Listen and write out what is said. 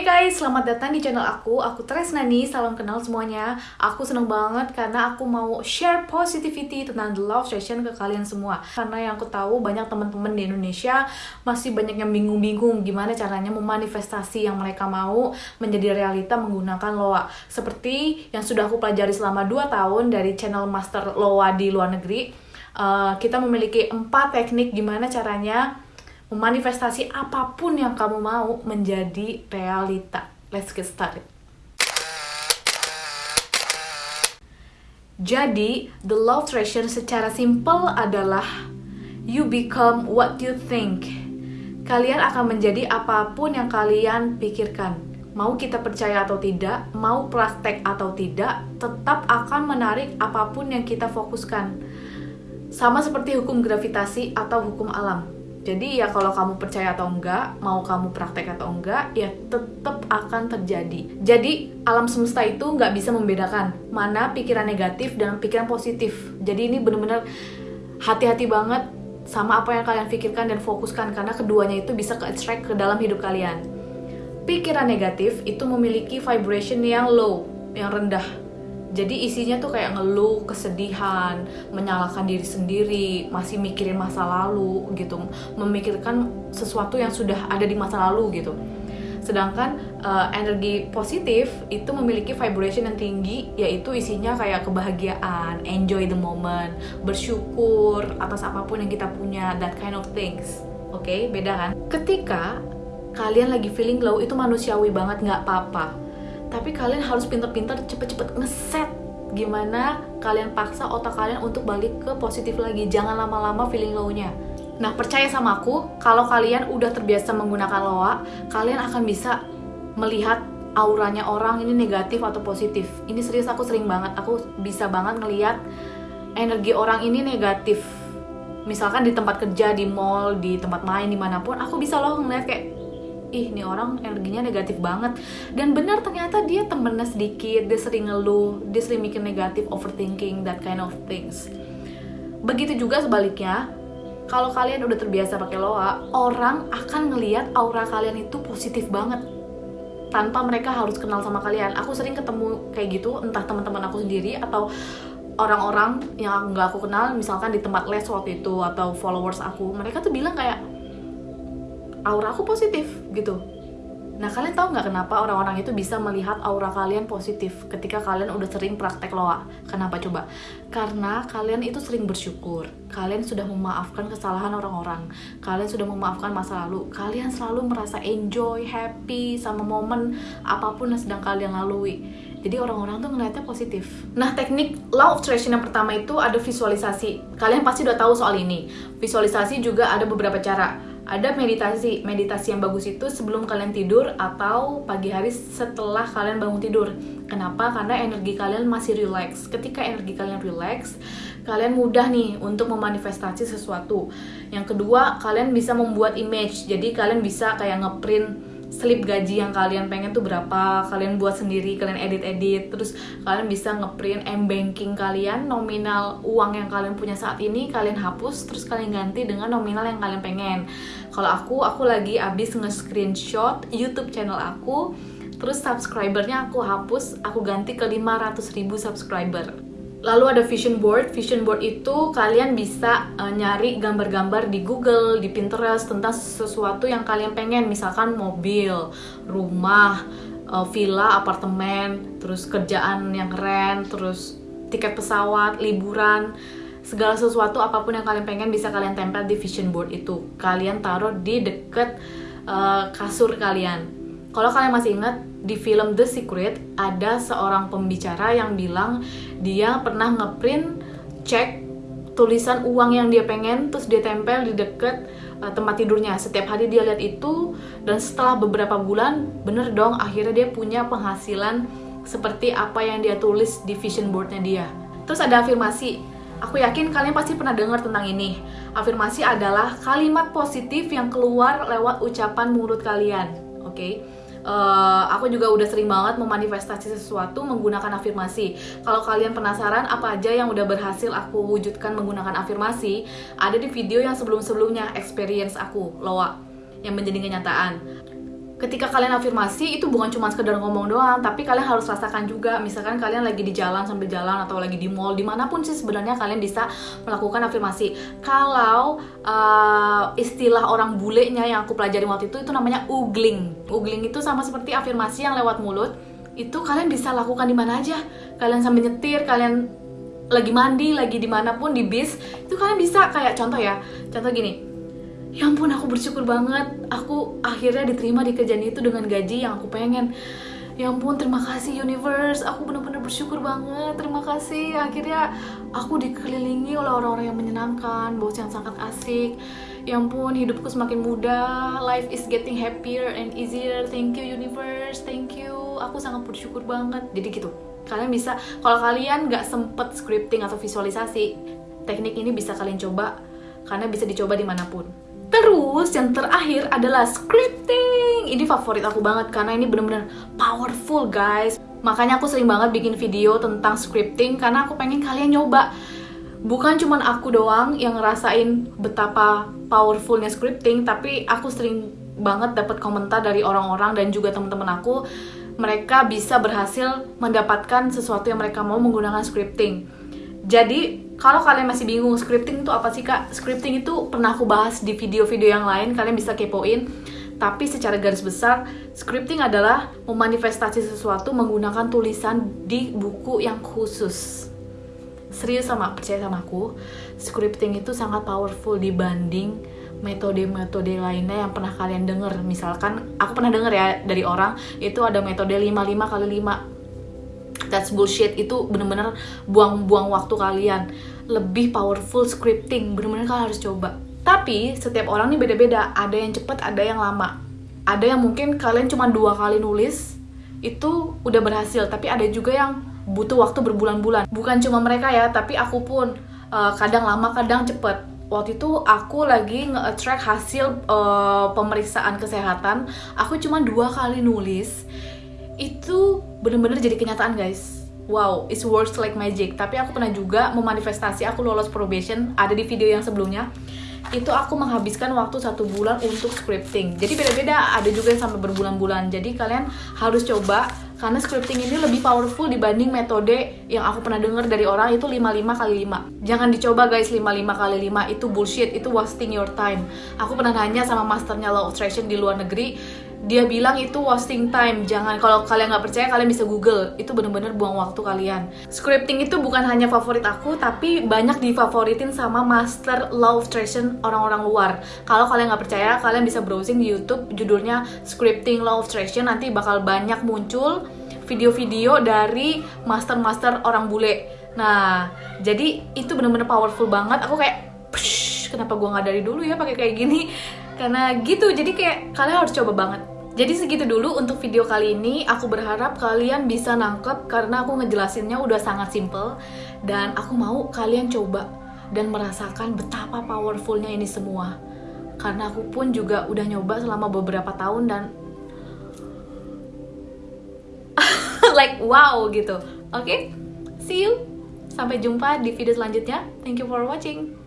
Hey guys, selamat datang di channel aku. Aku Tresnani, salam kenal semuanya. Aku seneng banget karena aku mau share positivity tentang the love session ke kalian semua. Karena yang aku tahu banyak teman-teman di Indonesia masih banyak yang bingung-bingung gimana caranya memanifestasi yang mereka mau menjadi realita menggunakan loa. Seperti yang sudah aku pelajari selama 2 tahun dari channel Master Loa di luar negeri. Uh, kita memiliki empat teknik gimana caranya memanifestasi apa pun yang kamu mau menjadi realita. Let's get started. Jadi, the love treasure secara simple adalah you become what you think. Kalian akan menjadi apa pun yang kalian pikirkan. Mau kita percaya atau tidak, mau praktek atau tidak, tetap akan menarik apa pun yang kita fokuskan. Sama seperti hukum gravitasi atau hukum alam jadi ya kalau kamu percaya atau enggak, mau kamu praktek atau enggak, ya tetap akan terjadi. Jadi alam semesta itu nggak bisa membedakan mana pikiran negatif dan pikiran positif. Jadi ini benar-benar hati-hati banget sama apa yang kalian pikirkan dan fokuskan karena keduanya itu bisa ke-attract ke dalam hidup kalian. Pikiran negatif itu memiliki vibration yang low, yang rendah jadi isinya tuh kayak ngeluh, kesedihan, menyalahkan diri sendiri, masih mikirin masa lalu gitu, memikirkan sesuatu yang sudah ada di masa lalu gitu. Sedangkan uh, energi positif itu memiliki vibration yang tinggi, yaitu isinya kayak kebahagiaan, enjoy the moment, bersyukur atas apa pun yang kita punya, that kind of things. Oke, okay? beda kan? Ketika kalian lagi feeling low itu manusiawi banget, nggak apa-apa tapi kalian harus pinter-pinter cepet-cepet ngeset gimana kalian paksa otak kalian untuk balik ke positif lagi. Jangan lama-lama feeling low-nya. Nah percaya sama aku kalau kalian udah terbiasa menggunakan loa kalian akan bisa melihat auranya orang ini negatif atau positif. Ini serius aku sering banget. Aku bisa banget ngelihat energi orang ini negatif. Misalkan di tempat kerja di mall di tempat main di mana pun aku bisa loh ngeliat kayak ih nih orang energinya negatif banget. Dan benar ternyata dia temennya sedikit dia sering ngeluh dia sering mikir negatif overthinking that kind of things. Begitu juga sebaliknya kalau kalian udah terbiasa pakai loa orang akan ngelihat aura kalian itu positif banget tanpa mereka harus kenal sama kalian. Aku sering ketemu kayak gitu entah teman-teman aku sendiri atau orang-orang yang nggak aku kenal misalkan di tempat les waktu itu atau followers aku mereka tuh bilang kayak aura aku positif gitu Nah kalian tahu nggak kenapa orang-orang itu bisa melihat aura kalian positif ketika kalian udah sering praktek loa? Kenapa coba? Karena kalian itu sering bersyukur, kalian sudah memaafkan kesalahan orang-orang, kalian sudah memaafkan masa lalu, kalian selalu merasa enjoy, happy sama momen apa pun yang sedang kalian lalui. Jadi orang-orang tuh ngeliatnya positif. Nah teknik law of attraction yang pertama itu ada visualisasi. Kalian pasti udah tahu soal ini. Visualisasi juga ada beberapa cara ada meditasi meditasi yang bagus itu sebelum kalian tidur atau pagi hari setelah kalian bangun tidur. Kenapa? Karena energi kalian masih relax. Ketika energi kalian relax kalian mudah nih untuk memanifestasi sesuatu. Yang kedua kalian bisa membuat image. Jadi kalian bisa kayak ngeprint slip gaji yang kalian pengen tuh berapa kalian buat sendiri kalian edit-edit terus kalian bisa ngeprint m banking kalian nominal uang yang kalian punya saat ini kalian hapus terus kalian ganti dengan nominal yang kalian pengen. Kalau aku aku lagi abis nge-screenshot YouTube channel aku terus subscribernya aku hapus aku ganti ke 500 ribu subscriber Lalu ada vision board. Vision board itu kalian bisa uh, nyari gambar-gambar di Google, di Pinterest tentang sesuatu yang kalian pengen, misalkan mobil, rumah, uh, villa, apartemen, terus kerjaan yang keren, terus tiket pesawat, liburan, segala sesuatu apa pun yang kalian pengen bisa kalian tempel di vision board itu. Kalian taruh di deket uh, kasur kalian kalau kalian masih ingat di film The Secret ada seorang pembicara yang bilang dia pernah ngeprint cek tulisan uang yang dia pengen terus dia tempel di deket uh, tempat tidurnya. Setiap hari dia lihat itu dan setelah beberapa bulan bener dong akhirnya dia punya penghasilan seperti apa yang dia tulis di vision boardnya dia. Terus ada afirmasi aku yakin kalian pasti pernah dengar tentang ini. Afirmasi adalah kalimat positif yang keluar lewat ucapan mulut kalian oke? okay? Uh, aku juga udah sering banget memanifestasi sesuatu menggunakan afirmasi. Kalau kalian penasaran apa aja yang udah berhasil aku wujudkan menggunakan afirmasi, ada di video yang sebelum-sebelumnya experience aku, Loa, yang menjadi kenyataan. Ketika kalian afirmasi itu bukan cuma sekedar ngomong doang tapi kalian harus rasakan juga misalkan kalian lagi di jalan sambil jalan atau lagi di mall di mana pun sih sebenarnya kalian bisa melakukan afirmasi. Kalau uh, istilah orang bulenya yang aku pelajari waktu itu itu namanya ugling ugling itu sama seperti afirmasi yang lewat mulut itu kalian bisa lakukan di mana aja. Kalian sambil nyetir kalian lagi mandi lagi di mana pun di bis itu kalian bisa. Kayak contoh ya contoh gini ya ampun aku bersyukur banget. Aku akhirnya diterima di kerjaan itu dengan gaji yang aku pengen. Ya ampun terima kasih universe. Aku benar-benar bersyukur banget. Terima kasih. Akhirnya aku dikelilingi oleh orang-orang yang menyenangkan bos yang sangat asik. Ya ampun hidupku semakin mudah life is getting happier and easier. Thank you universe. Thank you. Aku sangat bersyukur banget. Jadi gitu. Kalian bisa kalau kalian nggak sempet scripting atau visualisasi teknik ini bisa kalian coba. Karena bisa dicoba di mana pun Terus yang terakhir adalah scripting. Ini favorit aku banget karena ini bener-bener powerful guys. Makanya aku sering banget bikin video tentang scripting karena aku pengen kalian nyoba. Bukan cuma aku doang yang ngerasain betapa powerfulnya scripting, tapi aku sering banget dapat komentar dari orang-orang dan juga teman-teman aku mereka bisa berhasil mendapatkan sesuatu yang mereka mau menggunakan scripting. Jadi kalau kalian masih bingung scripting itu apa sih kak? Scripting itu pernah aku bahas di video-video yang lain, kalian bisa kepoin. Tapi secara garis besar, scripting adalah memanifestasi sesuatu menggunakan tulisan di buku yang khusus. Serius sama percaya sama aku, scripting itu sangat powerful dibanding metode-metode lainnya yang pernah kalian denger. Misalkan aku pernah denger ya dari orang itu ada metode 55 kali 5 that's bullshit. Itu bener-bener buang-buang waktu kalian. Lebih powerful scripting. Bener-bener kalian harus coba. Tapi setiap orang nih beda-beda. Ada yang cepet ada yang lama. Ada yang mungkin kalian cuma dua kali nulis itu udah berhasil. Tapi ada juga yang butuh waktu berbulan-bulan. Bukan cuma mereka ya tapi aku pun uh, kadang lama kadang cepet. Waktu itu aku lagi nge-attract hasil uh, pemeriksaan kesehatan. Aku cuma dua kali nulis. Itu bener-bener jadi kenyataan guys. Wow it's works like magic. Tapi aku pernah juga memanifestasi aku lolos probation ada di video yang sebelumnya. Itu aku menghabiskan waktu satu bulan untuk scripting. Jadi beda-beda ada juga yang sampai berbulan-bulan. Jadi kalian harus coba karena scripting ini lebih powerful dibanding metode yang aku pernah dengar dari orang itu 55 kali 5 jangan dicoba guys 55 kali 5 itu bullshit itu wasting your time. Aku pernah nanya sama masternya law of attraction di luar negeri dia bilang itu wasting time. Jangan kalau kalian nggak percaya kalian bisa google. Itu bener-bener buang waktu kalian. Scripting itu bukan hanya favorit aku tapi banyak difavoritin sama master law of attraction orang-orang luar. Kalau kalian nggak percaya kalian bisa browsing di youtube judulnya scripting law of attraction. Nanti bakal banyak muncul video-video dari master-master orang bule. Nah jadi itu bener-bener powerful banget. Aku kayak kenapa gua nggak dari dulu ya pakai kayak gini karena gitu jadi kayak kalian harus coba banget. Jadi segitu dulu untuk video kali ini. Aku berharap kalian bisa nangkep karena aku ngejelasinnya udah sangat simple. Dan aku mau kalian coba dan merasakan betapa powerfulnya ini semua. Karena aku pun juga udah nyoba selama beberapa tahun dan like wow gitu. Oke okay? see you. Sampai jumpa di video selanjutnya. Thank you for watching